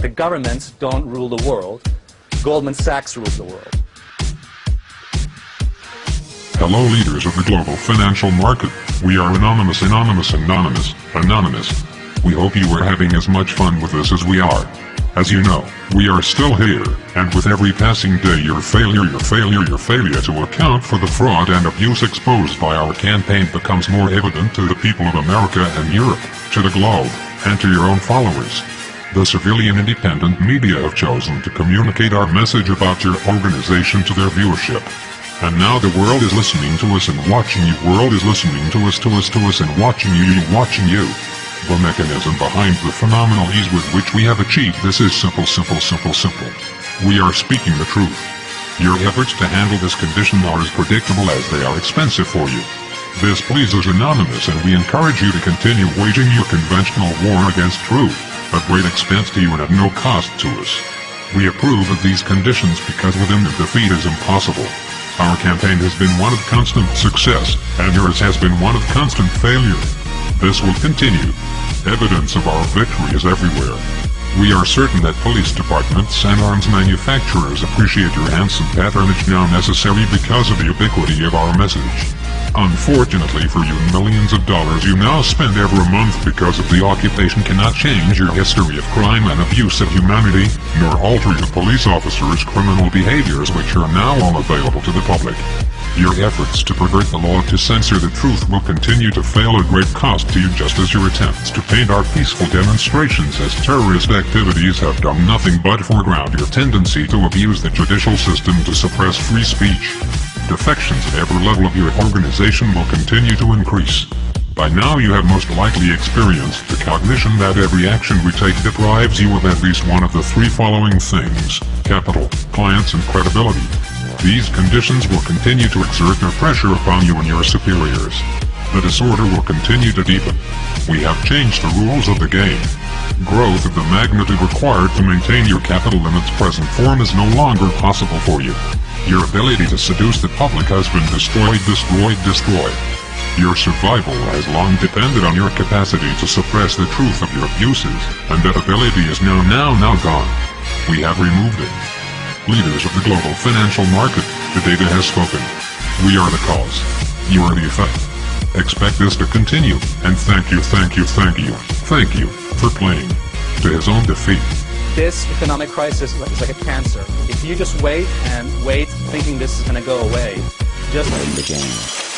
The governments don't rule the world. Goldman Sachs rules the world. Hello leaders of the global financial market. We are Anonymous Anonymous Anonymous Anonymous. We hope you are having as much fun with us as we are. As you know, we are still here, and with every passing day your failure, your failure, your failure to account for the fraud and abuse exposed by our campaign becomes more evident to the people of America and Europe, to the globe, and to your own followers. The civilian independent media have chosen to communicate our message about your organization to their viewership. And now the world is listening to us and watching you. World is listening to us, to us, to us and watching you, you watching you. The mechanism behind the phenomenal ease with which we have achieved this is simple, simple, simple, simple. We are speaking the truth. Your efforts to handle this condition are as predictable as they are expensive for you. This pleases Anonymous and we encourage you to continue waging your conventional war against truth, at great expense to you and at no cost to us. We approve of these conditions because within them defeat is impossible. Our campaign has been one of constant success, and yours has been one of constant failure. This will continue. Evidence of our victory is everywhere. We are certain that police departments and arms manufacturers appreciate your handsome patronage now necessary because of the ubiquity of our message. Unfortunately for you, millions of dollars you now spend every month because of the occupation cannot change your history of crime and abuse of humanity, nor alter your police officers' criminal behaviors which are now all available to the public. Your efforts to pervert the law to censor the truth will continue to fail at great cost to you just as your attempts to paint our peaceful demonstrations as terrorist activities have done nothing but foreground your tendency to abuse the judicial system to suppress free speech defections at every level of your organization will continue to increase. By now you have most likely experienced the cognition that every action we take deprives you of at least one of the three following things, capital, clients and credibility. These conditions will continue to exert their pressure upon you and your superiors. The disorder will continue to deepen. We have changed the rules of the game. Growth of the magnitude required to maintain your capital in its present form is no longer possible for you. Your ability to seduce the public has been destroyed, destroyed, destroyed. Your survival has long depended on your capacity to suppress the truth of your abuses, and that ability is now, now, now gone. We have removed it. Leaders of the global financial market, the data has spoken. We are the cause. You are the effect. Expect this to continue, and thank you, thank you, thank you, thank you, for playing to his own defeat. This economic crisis is like a cancer. If you just wait and wait thinking this is going to go away, just... the game.